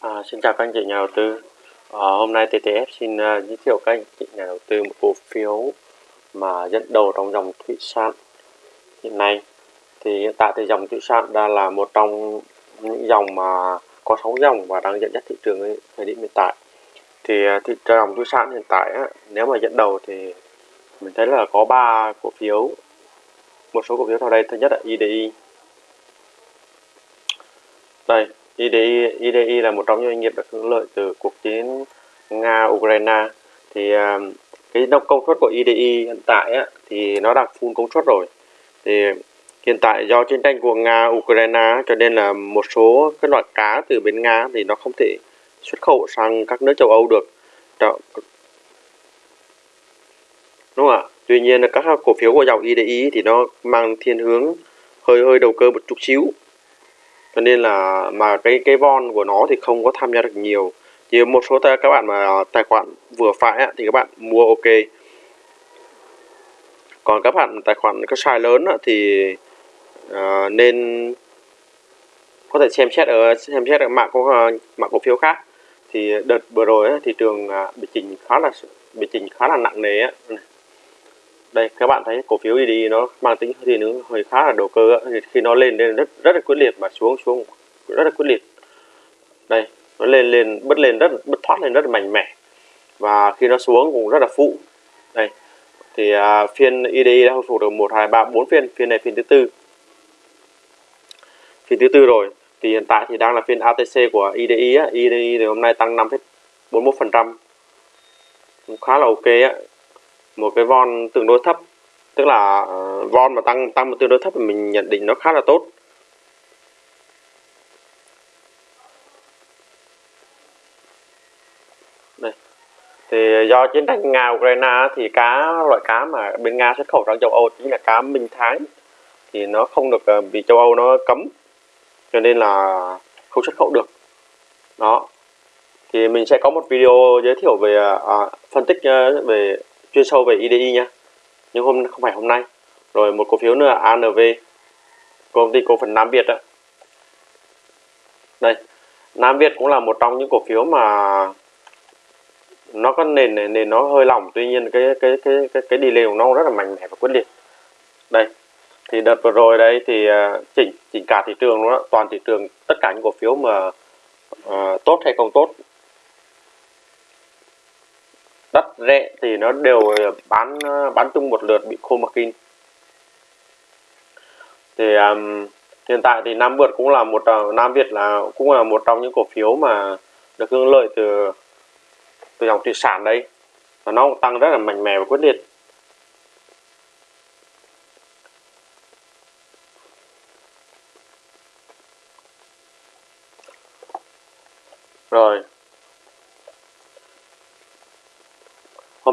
À, xin chào các anh chị nhà đầu tư. À, hôm nay TTF xin uh, giới thiệu các anh chị nhà đầu tư một cổ phiếu mà dẫn đầu trong dòng thủy sản hiện nay. Thì hiện tại thì dòng thủy sản đang là một trong những dòng mà có sóng dòng và đang dẫn dắt thị trường ấy, thời điểm hiện tại. Thì à, thị trường dòng thủy sản hiện tại á, nếu mà dẫn đầu thì mình thấy là có ba cổ phiếu. Một số cổ phiếu sau đây thứ nhất là IDI. Đây, IDI, IDI là một trong những doanh nghiệp được hưởng lợi từ cuộc chiến Nga-Ukraine. Thì à, cái cái công suất của IDI hiện tại á, thì nó đang full công suất rồi. Thì hiện tại do chiến tranh của Nga-Ukraine cho nên là một số cái loại cá từ bên Nga thì nó không thể xuất khẩu sang các nước châu Âu được. Đúng không ạ? Tuy nhiên là các cổ phiếu của dòng IDI thì nó mang thiên hướng hơi hơi đầu cơ một chút xíu cho nên là mà cái cái von của nó thì không có tham gia được nhiều. Chỉ một số các bạn mà tài khoản vừa phải thì các bạn mua ok. Còn các bạn tài khoản có size lớn thì uh, nên có thể xem xét ở xem xét ở mạng có mạng cổ phiếu khác. Thì đợt vừa rồi thị trường à, bị chỉnh khá là bị chỉnh khá là nặng nề đây các bạn thấy cổ phiếu đi nó mang tính thì nó hơi khá là đầu cơ thì khi nó lên lên rất rất là quyết liệt mà xuống xuống rất là quyết liệt. Đây nó lên lên bứt lên rất bứt thoát lên rất là mạnh mẽ. Và khi nó xuống cũng rất là phụ. Đây thì à, phiên IDI đã hồi phục được một hai ba bốn phiên. Phiên này phiên thứ tư. Phiên thứ tư rồi. Thì hiện tại thì đang là phiên ATC của IDI á. IDI thì hôm nay tăng 5,41 phần trăm. Khá là ok á một cái von tương đối thấp. Tức là ờ, von mà tăng tăng một tương đối thấp thì mình nhận định nó khá là tốt. Đây. Thì do chiến tranh nga ukraine thì cá loại cá mà bên nga xuất khẩu sang châu âu chính là cá minh thái thì nó không được ờ, bị châu âu nó cấm cho nên là không xuất khẩu được. Đó. Thì mình sẽ có một video giới thiệu về à, phân tích về chuyên sâu về IDI nhé nhưng hôm không phải hôm nay. Rồi một cổ phiếu nữa là ANV công ty cổ phần Nam Việt đó đây Nam Việt cũng là một trong những cổ phiếu mà nó có nền nền nó hơi lỏng. Tuy nhiên cái cái cái cái cái đi lên của nó rất là mạnh mẽ và quyết liệt. Đây thì đợt vừa rồi đây thì à, chỉnh chỉnh cả thị trường đó toàn thị trường tất cả những cổ phiếu mà uh, tốt hay không tốt đất rẻ thì nó đều ờ, bán ờ, bán chung một lượt bị khô margin thì um, hiện tại thì Nam Việt cũng là một ờ, Nam Việt là cũng là một trong những cổ phiếu mà được hưởng lợi từ từ dòng thủy sản đây và nó cũng tăng rất là mạnh mẽ và quyết liệt. Rồi.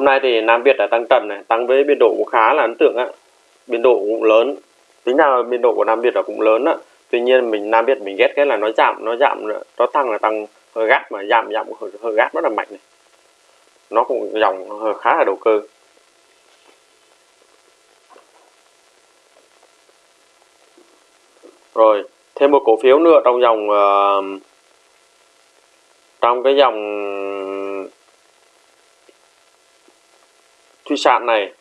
Hôm nay thì Nam Việt đã tăng trần này tăng với biên độ cũng khá là ấn tượng á. Biên độ cũng lớn tính ra biên độ của Nam Việt là cũng lớn á. Tuy nhiên mình Nam Việt mình ghét cái là nó giảm nó giảm nó tăng là tăng hơi gắt mà giảm giảm hơi, hơi gắt rất là mạnh này. Nó cũng dòng hơi khá là đầu cơ. Rồi thêm một cổ phiếu nữa trong dòng uh, trong cái dòng thủy sản này.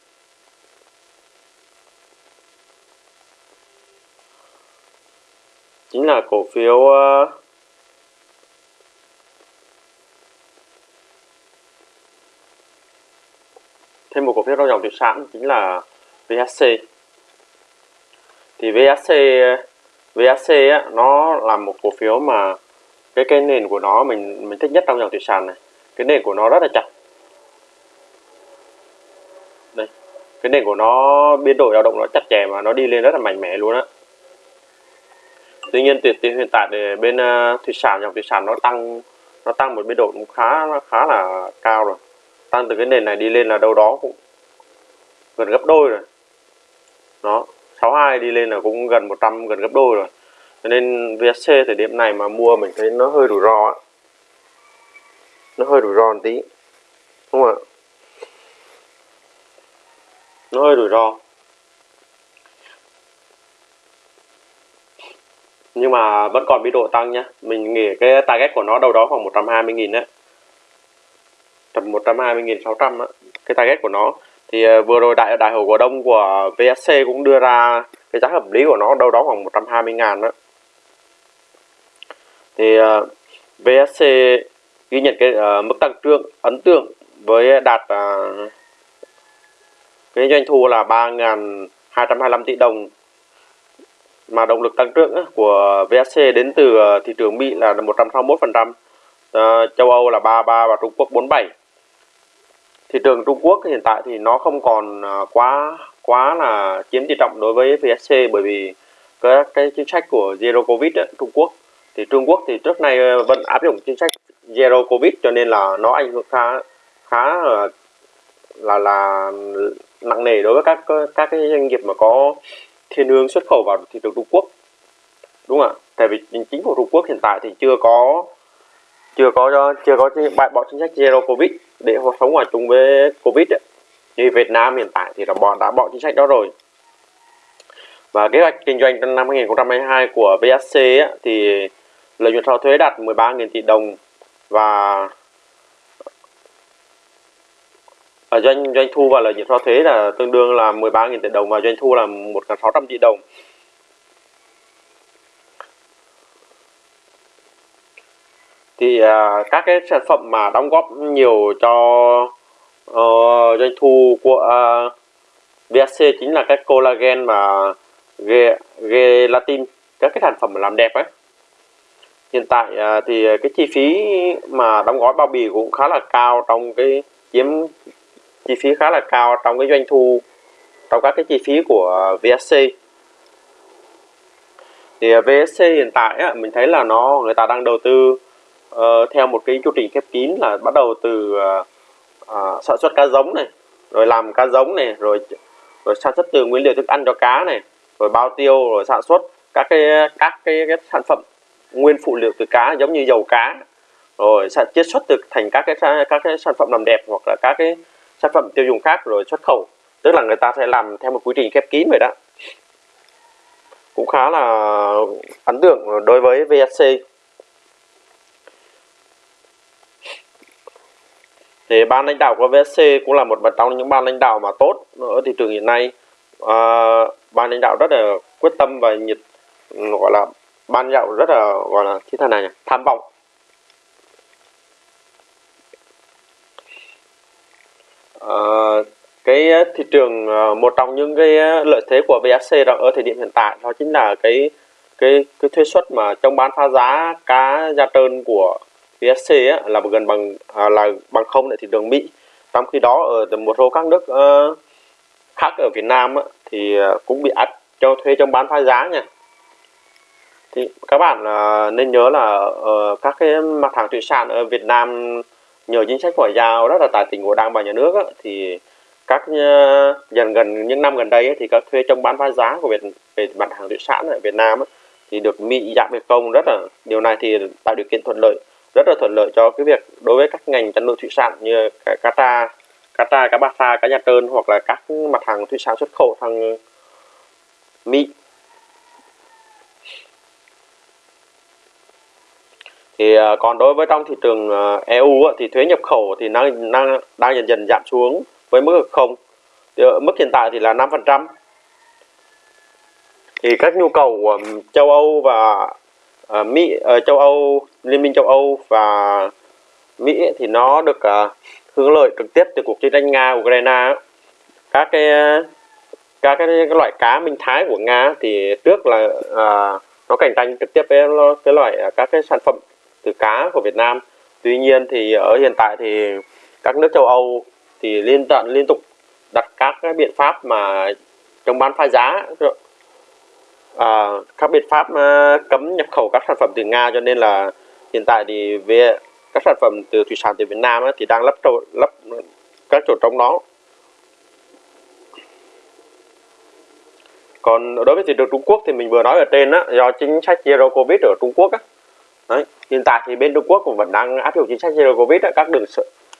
Chính là cổ phiếu uh, thêm một cổ phiếu trong dòng thủy sản chính là VHC thì VHC VHC á, nó là một cổ phiếu mà cái cái nền của nó mình mình thích nhất trong dòng thủy sản này. Cái nền của nó rất là chặt cái nền của nó biến đổi dao động nó chặt chẽ mà nó đi lên rất là mạnh mẽ luôn á. Tuy nhiên từ hiện tại thì bên uh, thủy sản dòng thủy sản nó tăng nó tăng một biên độ cũng khá khá là cao rồi. Tăng từ cái nền này đi lên là đâu đó cũng gần gấp đôi rồi. Nó 62 đi lên là cũng gần 100 gần gấp đôi rồi. Cho nên VSC thời điểm này mà mua mình thấy nó hơi rủi ro á, nó hơi rủi ro một tí đúng không ạ? Nó hơi rủi ro. Nhưng mà vẫn còn biên độ tăng nhá. Mình nghĩ cái target của nó đâu đó khoảng 120 nghìn đấy. Tầm 120 nghìn 600 á. Cái target của nó. Thì ờ, vừa rồi đại đại hội cổ đông của VSC cũng đưa ra cái giá hợp lý của nó đâu đó khoảng 120 ngàn đó thì ờ, uh, VSC ghi nhận cái uh, mức tăng trưởng ấn tượng với đạt uh, cái doanh thu là 3.225 tỷ đồng. Mà động lực tăng trưởng của VSC đến từ ờ, thị trường Mỹ là 161%, ờ, châu Âu là 33 và Trung Quốc 47 thị trường Trung Quốc hiện tại thì nó không còn ờ, quá quá là chiếm tỷ trọng đối với VSC bởi vì các cái chính sách của Zero Covid ấy, Trung Quốc. Thì Trung Quốc thì trước nay vẫn áp dụng chính sách Zero Covid cho nên là nó ảnh hưởng khá khá là là, là nặng nề đối với các các cái doanh nghiệp mà có thiên hướng xuất khẩu vào thị trường Trung Quốc đúng không ạ? Tại vì chính phủ Trung Quốc hiện tại thì chưa có chưa có chưa có bãi bỏ chính sách Zero Covid để sống hòa chung với Covid ấy. như Việt Nam hiện tại thì là bọn đã bỏ chính sách đó rồi và kế hoạch kinh doanh trong năm 2022 của VSC ấy, thì lợi nhuận sau thuế đạt 13.000 tỷ đồng và và doanh doanh thu và lợi nhuận sau thuế là tương đương là 13.000 tỷ đồng và doanh thu là 1.600 tỷ đồng. Thì à, các cái sản phẩm mà đóng góp nhiều cho uh, doanh thu của à, uh, VSC chính là các collagen và gelatin các cái sản phẩm làm đẹp ấy. Hiện tại uh, thì cái chi phí mà đóng gói bao bì cũng khá là cao trong cái chiếm chi phí khá là cao trong cái doanh thu trong các cái chi phí của VSC thì ờ, VSC hiện tại á, mình thấy là nó người ta đang đầu tư uh, theo một cái chu trình khép kín là bắt đầu từ uh, uh, sản xuất cá giống này rồi làm cá giống này rồi rồi sản xuất từ nguyên liệu thức ăn cho cá này rồi bao tiêu rồi sản xuất các cái các cái, cái sản phẩm nguyên phụ liệu từ cá giống như dầu cá rồi sản chiết xuất được thành các cái các cái sản phẩm làm đẹp hoặc là các cái sản phẩm tiêu dùng khác rồi xuất khẩu. Tức là người ta sẽ làm theo một quy trình khép kín vậy đó. Cũng khá là ấn tượng đối với VSC thì ban lãnh đạo của VSC cũng là một trong những ban lãnh đạo mà tốt ở thị trường hiện nay. À, ban lãnh đạo rất là quyết tâm và nhiệt ừ, gọi là ban lãnh đạo rất là gọi là như thế này nhỉ? tham vọng. Ờ, cái ờ, thị trường ờ, một trong những cái lợi thế của VSC ở thời điểm hiện tại đó chính là cái cái cái thuế suất mà trong bán phá giá cá da trơn của VSC á, là gần bằng à, là bằng không tại thị trường Mỹ. Trong khi đó ở một số các nước khác ở Việt Nam á, thì cũng bị áp cho thuế trong bán phá giá nha. Thì các bạn uh, nên nhớ là uh, các cái mặt hàng thủy sản ở Việt Nam nhờ chính sách ngoại giao rất là tài tình của đảng và nhà nước á, thì các ờ, dần gần những năm gần đây ấy, thì các thuế trong bán phá giá của Việt về mặt hàng thủy sản ở Việt Nam ấy, thì được Mỹ giảm việc công rất là điều này thì tạo điều kiện thuận lợi rất là thuận lợi cho cái việc đối với các ngành chăn nuôi thủy sản như cá tra cá tra cá ba sa cá nha trơn hoặc là các mặt hàng thủy sản xuất khẩu sang mỹ. Thì à, còn đối với trong thị trường à, EU thì thuế nhập khẩu thì đang đang đang dần dần giảm xuống với mức không. Thì ờ, mức hiện tại thì là 5% thì các nhu cầu của châu Âu và uh, Mỹ uh, châu Âu Liên minh châu Âu và Mỹ thì nó được uh, hưởng lợi trực tiếp từ cuộc chiến tranh Nga Ukraine các cái các cái, cái loại cá minh thái của Nga thì trước là uh, nó cạnh tranh trực tiếp với cái loại các cái sản phẩm từ cá của Việt Nam. Tuy nhiên thì ở hiện tại thì các nước châu Âu thì liên tận liên tục đặt các cái biện pháp mà chống bán phá giá. À, các biện pháp à, cấm nhập khẩu các sản phẩm từ Nga cho nên là hiện tại thì về các sản phẩm từ thủy sản từ Việt Nam thì đang lấp trộn lấp các chỗ trống đó. Còn đối với thị trường Trung Quốc thì mình vừa nói ở trên á do chính sách zero covid ở Trung Quốc á Đấy. hiện tại thì bên Trung Quốc cũng vẫn đang áp dụng chính sách zero covid các đường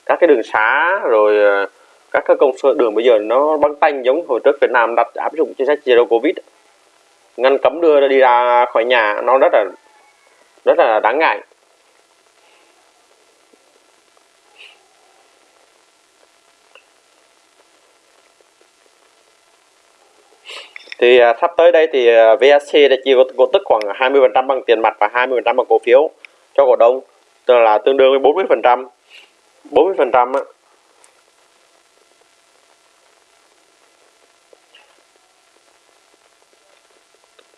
các cái đường xá rồi ờ, các cái công sở đường bây giờ nó băng tanh giống hồi trước Việt Nam đặt áp dụng chính sách zero covid ngăn cấm đưa đi ra khỏi nhà nó rất là rất là đáng ngại thì à, sắp tới đây thì à, VSC đã chia cổ tức khoảng 20% bằng tiền mặt và 20% bằng cổ phiếu cho cổ đông. Tức là tương đương với 40% 40% á.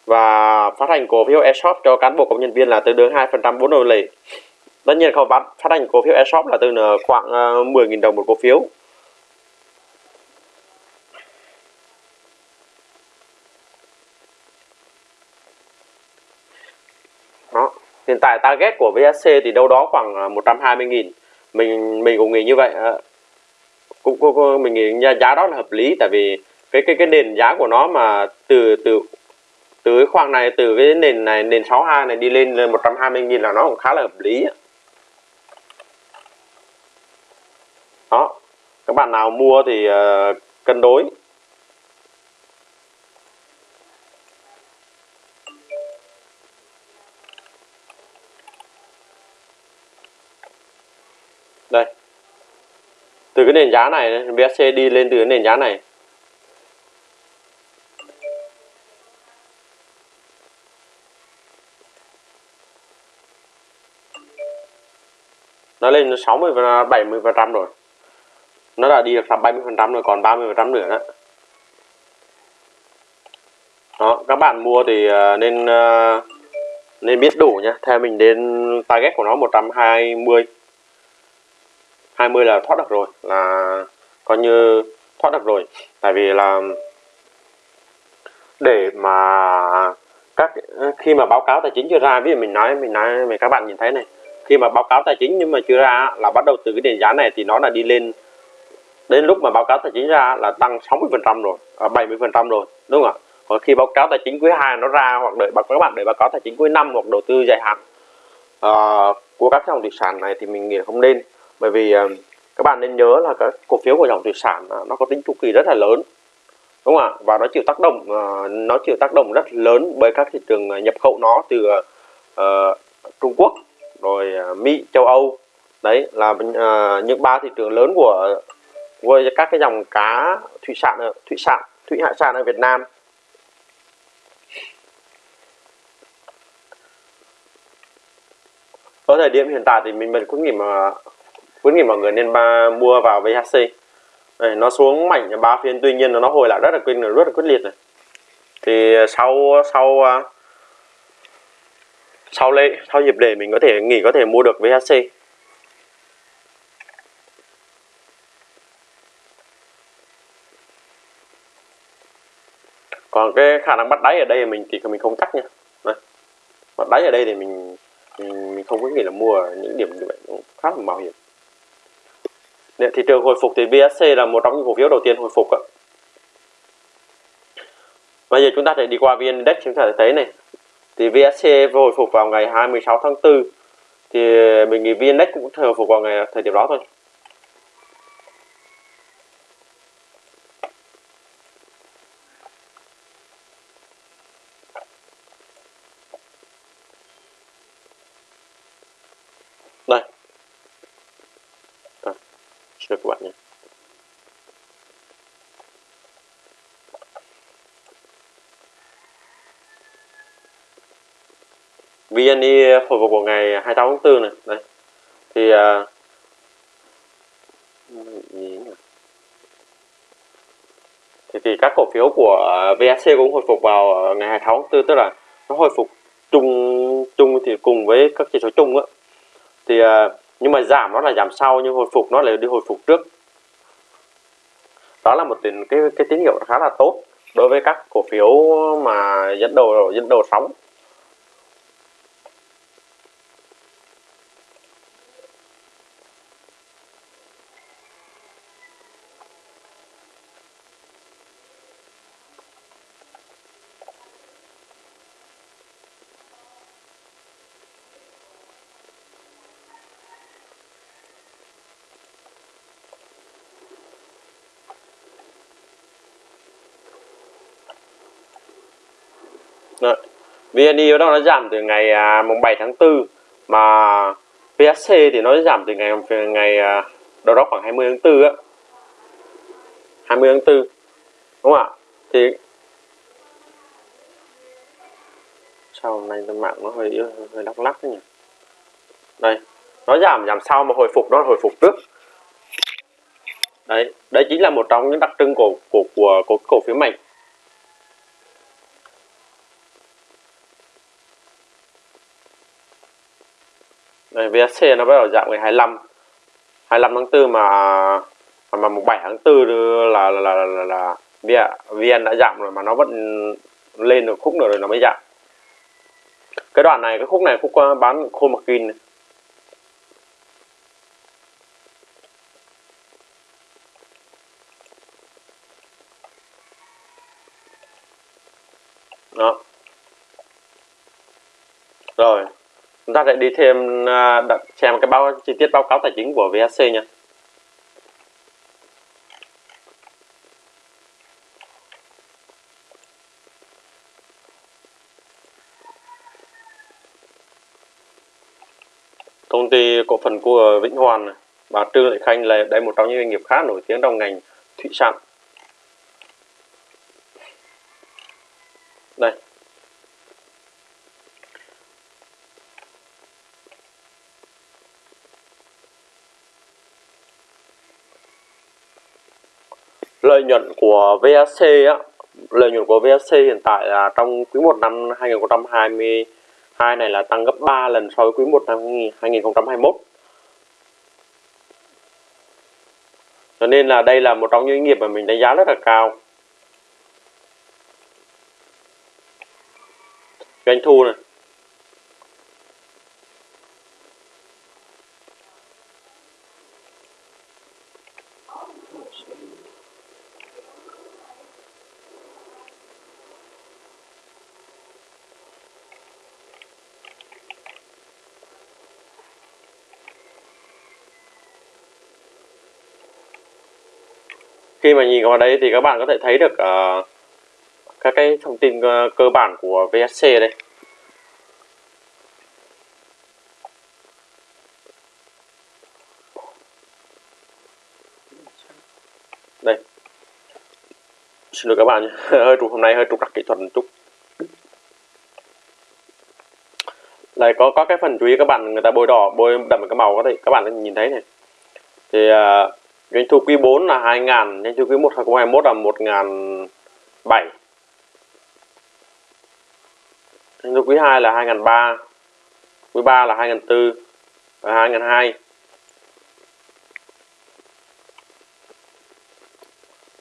Và phát hành cổ phiếu ESOP cho cán bộ công nhân viên là tương đương 2% vốn đổi lệ tất nhiên không phát phát hành cổ phiếu ESOP là từ khoảng à, 10.000 đồng một cổ phiếu đó hiện tại target của VSC thì đâu đó khoảng à, 120.000 mình mình cũng nghĩ như vậy à, cũng, cũng mình nghĩ giá đó là hợp lý tại vì cái cái cái nền giá của nó mà từ từ từ cái khoảng này từ cái nền này nền 62 này đi lên lên 120 nghìn là nó cũng khá là hợp lý đó các bạn nào mua thì uh, cân đối. Đây. Từ cái nền giá này BSC đi lên từ cái nền giá này. Nó lên 60 và 70 phần trăm rồi. Nó đã đi được 70 phần trăm rồi, còn 30 phần trăm nữa đó. Đó, các bạn mua thì ờ, nên ờ, nên biết đủ nhé theo mình đến target của nó 120 20 là thoát được rồi là coi như thoát được rồi. Tại vì là để mà các khi mà báo cáo tài chính chưa ra ví dụ mình nói mình nói mình các bạn nhìn thấy này khi mà báo cáo tài chính nhưng mà chưa ra là bắt đầu từ cái nền giá này thì nó là đi lên. Đến lúc mà báo cáo tài chính ra là tăng 60 phần trăm rồi à, 70 phần trăm rồi đúng không ạ? Còn khi báo cáo tài chính quý 2 nó ra hoặc đợi các bạn để báo cáo tài chính quý năm hoặc đầu tư dài hạn uh, của các dòng thủy sản này thì mình nghĩ là không nên bởi vì ờ, các bạn nên nhớ là các cổ phiếu của dòng thủy sản ờ, nó có tính chu kỳ rất là lớn đúng không ạ? Và nó chịu tác động ờ, nó chịu tác động rất lớn bởi các thị trường nhập khẩu nó từ uh, Trung Quốc rồi Mỹ châu Âu. Đấy là uh, những ba thị trường lớn của với các cái dòng cá thủy sản thủy sản thủy hải sản ở Việt Nam. Ở thời điểm hiện tại thì mình mình cũng nghĩ mà khuyến nghị mọi người nên ba, mua vào VHC này, nó xuống mạnh ba phiên tuy nhiên nó hồi lại rất là quyết rất là quyết liệt này. Thì sau sau à, sau lễ sau dịp lễ mình có thể nghỉ có thể mua được VHC còn cái khả năng bắt đáy ở đây mình thì mình không chắc nha. Đấy bắt đáy ở đây thì mình mình, mình không có nghĩ là mua ở những điểm như vậy cũng khá là mạo hiểm. Để thị trường hồi phục thì VSC là một trong những cổ phiếu đầu tiên hồi phục ạ. Bây giờ chúng ta sẽ đi qua VN Index chúng ta sẽ thấy này. Thì VSC hồi phục vào ngày 26 tháng 4 thì mình nghĩ VN-Index cũng hồi phục vào ngày thời điểm đó thôi. Đây cho các bạn nhé. VNI hồi phục của ngày 28 tháng 4 này. Đây thì à, thì, thì các cổ phiếu của VSC cũng hồi phục vào ngày 26 tháng 4 tức là nó hồi phục chung chung thì cùng với các chỉ số chung á. Thì à, nhưng mà giảm nó là giảm sau, nhưng hồi phục nó lại đi hồi phục trước. Đó là một cái cái tín hiệu khá là tốt đối với các cổ phiếu mà dẫn đầu dẫn đầu sóng. Đấy. VNI bắt đầu nó giảm từ ngày à, mùng 7 tháng 4 mà PSC thì nó giảm từ ngày ngày à, đâu đó khoảng 20 tháng 4 á. 20 tháng 4 đúng không ạ? Thì sao hôm nay mạng nó hơi hơi lắc lắc nhỉ? Đây nó giảm giảm sau mà hồi phục nó hồi phục trước. Đấy đấy chính là một trong những đặc trưng của của của, của cổ phiếu mạnh. Đây VSC nó bắt đầu giảm ngày 25 25 tháng 4 mà mà mà 7 tháng 4 là là là là, là, là VN đã giảm rồi mà nó vẫn lên được khúc nữa rồi nó mới giảm. Cái đoạn này cái khúc này khúc ờ, bán khô mặc kinh này đó rồi chúng ta sẽ đi thêm à, đặt xem cái báo, chi tiết báo cáo tài chính của VSC nha. Công ty cổ phần của Vĩnh Hoàn và Trương Lệ Khanh là đây một trong những doanh nghiệp khá nổi tiếng trong ngành thủy sản đây lợi nhuận của VSC á, lợi nhuận của VSC hiện tại là trong quý 1 năm 2022 này là tăng gấp 3 lần so với quý 1 năm 2021 cho nên là đây là một trong những nghiệp mà mình đánh giá rất là cao. Doanh thu này khi mà nhìn vào đây thì các bạn có thể thấy được uh, các cái thông tin uh, cơ bản của VSC đây. Đây. Xin lỗi các bạn hơi trục hôm nay hơi trục đặc kỹ thuật một chút. Đây có có cái phần chú ý các bạn người ta bôi đỏ bôi đậm cái màu có thể các bạn nhìn thấy này. Thì uh, doanh thu quý 4 là 2.000 doanh thu quý 1 2021 là 1.007 doanh thu quý 2 là 2.003 quý 3 là 2.004 và 2.002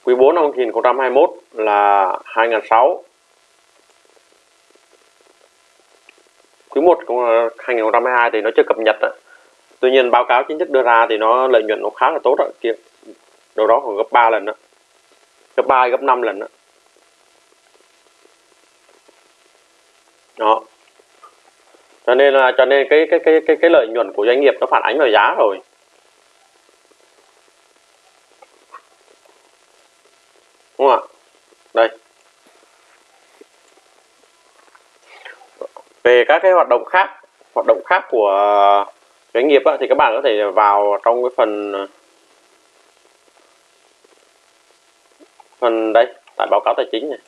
quý 4 năm 2021 là 2.006 quý 1 2022 thì nó chưa cập nhật ạ tuy nhiên báo cáo chính thức đưa ra thì nó lợi nhuận nó khá là tốt đó kia đâu đó khoảng gấp 3 lần đó. Gấp 3 gấp 5 lần đó. Đó. Cho nên là, cho nên cái cái cái cái cái lợi nhuận của doanh nghiệp nó phản ánh vào giá rồi. Đúng không ạ? Đây. Về các cái hoạt động khác, hoạt động khác của doanh nghiệp á, thì các bạn có thể vào trong cái phần ờ, phần đây tại báo cáo tài chính này.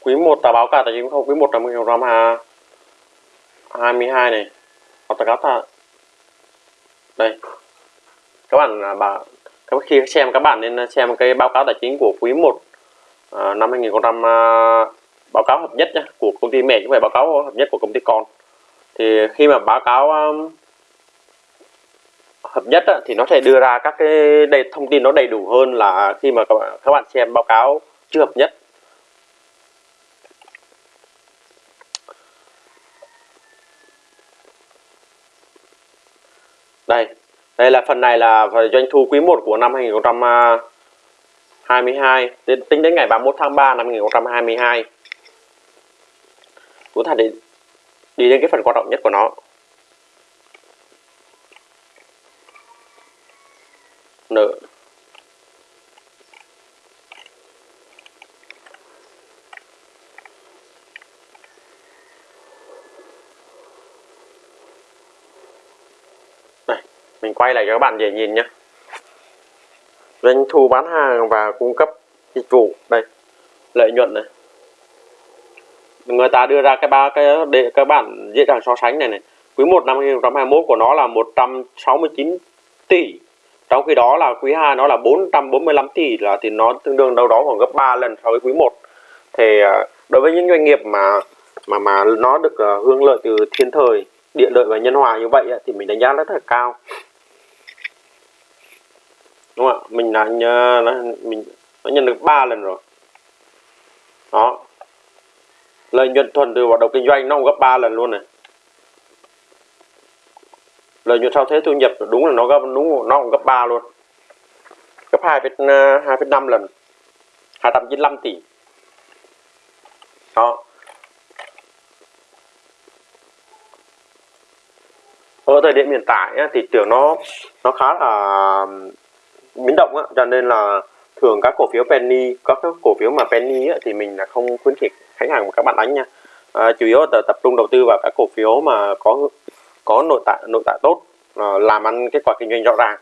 Quý 1 là báo cáo tài chính không? Quý 1 là 2022 này hoặc là đây. Các bạn à, bà các khi xem các bạn nên à, xem cái báo cáo tài chính của quý 1 à, năm 2000 à, báo cáo hợp nhất nhé, của công ty mẹ chứ không phải báo cáo hợp nhất của công ty con. Thì khi mà báo cáo um, hợp nhất á, thì nó sẽ đưa ra các cái đầy thông tin nó đầy đủ hơn là khi mà các bạn, các bạn xem báo cáo chưa hợp nhất. Đây. Đây là phần này là doanh thu quý 1 của năm 2022 tính đến ngày 31 tháng 3 năm 2022 chúng ta đi đi đến cái phần quan trọng nhất của nó. Nợ. Mình quay lại cho các bạn dễ nhìn nhé. Doanh thu bán hàng và cung cấp dịch vụ. Đây, lợi nhuận này. Người ta đưa ra cái ba cái để các bạn dễ dàng so sánh này này. Quý 1 năm 2021 của nó là 169 tỷ. Trong khi đó là quý 2 nó là 445 tỷ là thì nó tương đương đâu đó khoảng gấp 3 lần so với quý 1 thì à, đối với những doanh nghiệp mà mà mà nó được à, hưởng lợi từ thiên thời, địa lợi và nhân hòa như vậy thì mình đánh giá rất là cao đúng không ạ? Mình đã nhờ, nó, mình nó nhận được 3 lần rồi. Đó. Lợi nhuận thuần từ hoạt động kinh doanh nó gấp 3 lần luôn này. Lợi nhuận sau thuế thu nhập đúng là nó gấp đúng nó cũng gấp 3 luôn. Gấp 2 2,5 à, lần. 295 tỷ. Đó. Ở thời điểm hiện tại thì trường nó nó khá là biến động á cho nên là thường các cổ phiếu penny các cổ phiếu mà penny á thì mình là không khuyến khích khách hàng của các bạn đánh nha. À, chủ yếu là tập trung đầu tư vào các cổ phiếu mà có có nội tại nội tại tốt à, làm ăn kết quả kinh doanh rõ ràng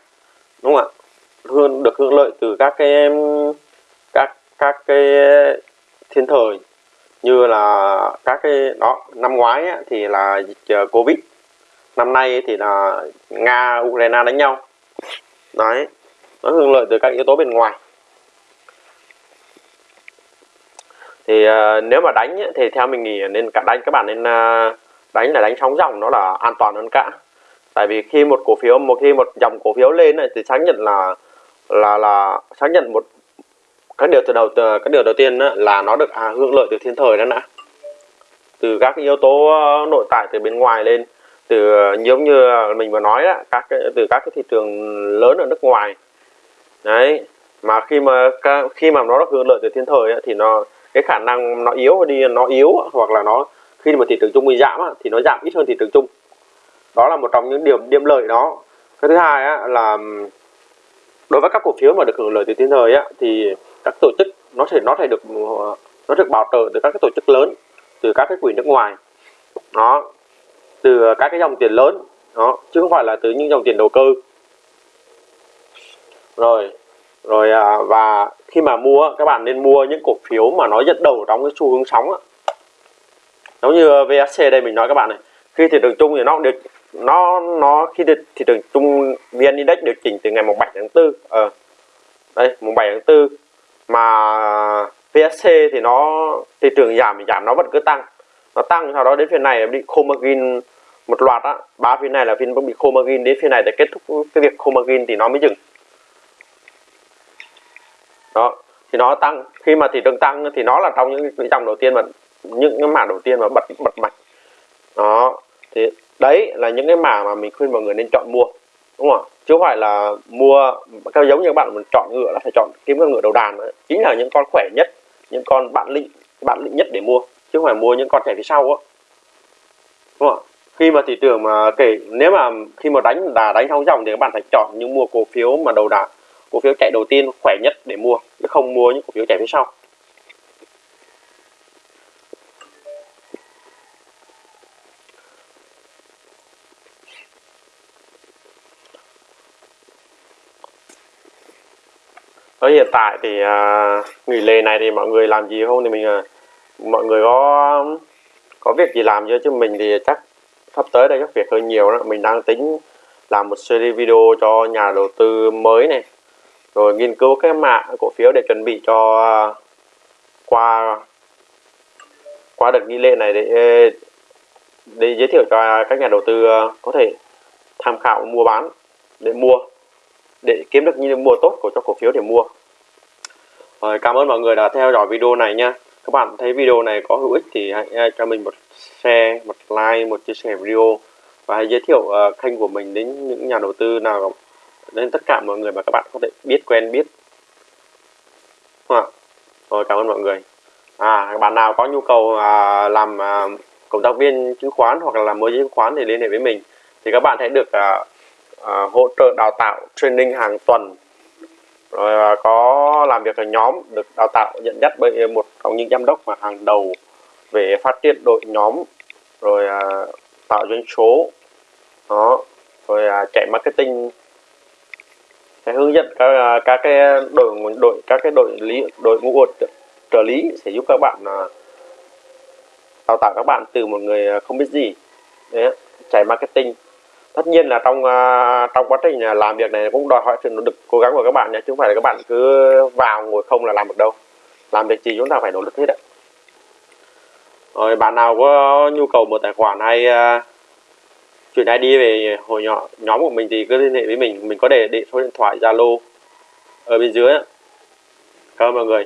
đúng không ạ? Hương được hưởng lợi từ các cái các các cái thiên thời như là các cái đó năm ngoái á, thì là dịch ờ, covid. Năm nay thì là nga ukraine đánh nhau. Đấy nó hưởng lợi từ các yếu tố bên ngoài. Thì uh, nếu mà đánh ấy, thì theo mình nghĩ nên cả đánh các bạn nên uh, đánh là đánh sóng dòng nó là an toàn hơn cả. Tại vì khi một cổ phiếu một khi một dòng cổ phiếu lên này thì xác nhận là là là xác nhận một các điều từ đầu từ các điều đầu tiên đó, là nó được à, hưởng lợi từ thiên thời đó đã từ các yếu tố à, nội tại từ bên ngoài lên từ giống như mình vừa nói đó, các từ các cái thị trường lớn ở nước ngoài đấy mà khi mà khi mà nó được hưởng lợi từ thiên thời ấy, thì nó cái khả năng nó yếu đi nó yếu hoặc là nó khi mà thị trường chung bị giảm thì nó giảm ít hơn thị trường chung. Đó là một trong những điểm điểm lợi đó. Cái thứ hai á, là đối với các cổ phiếu mà được hưởng lợi từ thiên thời á, thì các tổ chức nó sẽ nó sẽ được nó được bảo trợ từ các cái tổ chức lớn từ các cái quỹ nước ngoài. Đó từ các cái dòng tiền lớn. Đó chứ không phải là từ những dòng tiền đầu cơ rồi rồi à, và khi mà mua các bạn nên mua những cổ phiếu mà nó dẫn đầu trong cái xu hướng sóng á. Giống như VSC đây mình nói các bạn này khi thị trường chung thì nó được nó nó khi thị trường chung VN Index điều chỉnh từ ngày mùng 7 tháng 4 ờ à, đây mùng 7 tháng 4 mà VSC thì nó thị trường giảm thì giảm nó vẫn cứ tăng. Nó tăng sau đó đến phiên này bị khô margin một loạt á ba phiên này là phiên bị khô margin đến phiên này để kết thúc cái việc khô margin thì nó mới dừng đó, thì nó tăng. Khi mà thị trường tăng thì nó là trong những cái dòng đầu tiên mà những cái mảng đầu tiên mà bật bật mạnh. Đó, thì đấy là những cái mảng mà mình khuyên mọi người nên chọn mua, đúng không chứ không phải là mua, theo giống như các bạn mình chọn ngựa là phải chọn kiếm con ngựa đầu đàn đó. chính là những con khỏe nhất, những con bạn lĩnh bạn lĩnh nhất để mua, chứ không phải mua những con trẻ phía sau á. Đúng không khi mà thị trường mà kể nếu mà khi mà đánh đà đánh trong dòng thì các bạn phải chọn những mua cổ phiếu mà đầu đà cổ phiếu chạy đầu tiên khỏe nhất để mua chứ không mua những cổ phiếu chạy phía sau. Ở hiện tại thì à, nghỉ lễ này thì mọi người làm gì không? Thì mình à, mọi người có có việc gì làm chưa? Chứ mình thì chắc sắp tới đây các việc hơi nhiều đó. Mình đang tính làm một series video cho nhà đầu tư mới này rồi nghiên cứu cái mã cổ phiếu để chuẩn bị cho à, qua qua đợt nghi lễ này để để giới thiệu cho các nhà đầu tư à, có thể tham khảo mua bán, để mua, để kiếm được những mua tốt của cho cổ phiếu để mua. Rồi, cảm ơn mọi người đã theo dõi video này nha. Các bạn thấy video này có hữu ích thì hãy à, cho mình một share, một like, một chia sẻ video và hãy giới thiệu kênh của mình đến những nhà đầu tư nào đến tất cả mọi người mà các bạn có thể biết quen biết. À. rồi cảm ơn mọi người. À bạn nào có nhu cầu à, làm à, cộng tác viên chứng khoán hoặc là làm môi giới chứng khoán thì liên hệ với mình. Thì các bạn sẽ được à, à, hỗ trợ đào tạo training hàng tuần. Rồi à, có làm việc ở nhóm được đào tạo nhận dắt bởi một trong những giám đốc mà hàng đầu về phát triển đội nhóm. Rồi à, tạo doanh số. Đó. Rồi à, chạy marketing sẽ hướng dẫn các à, các cái đội đội, các cái đội lý, đội ngũ trợ- trợ lý sẽ giúp các bạn à, đào tạo các bạn từ một người à, không biết gì. Đấy chạy marketing. Tất nhiên là trong trong quá trình làm việc này cũng đòi hỏi sự nỗ lực, cố gắng của các bạn nhé, chứ không phải là các bạn cứ vào ngồi không là làm được đâu. Làm việc gì chúng ta phải nỗ lực hết ạ. Rồi, bạn nào có nhu cầu một tài khoản hay chuyển ID về hồi nhỏ, nhóm của mình thì cứ liên hệ với mình mình có để để số điện thoại, Zalo ở bên dưới ạ. cảm ơn mọi người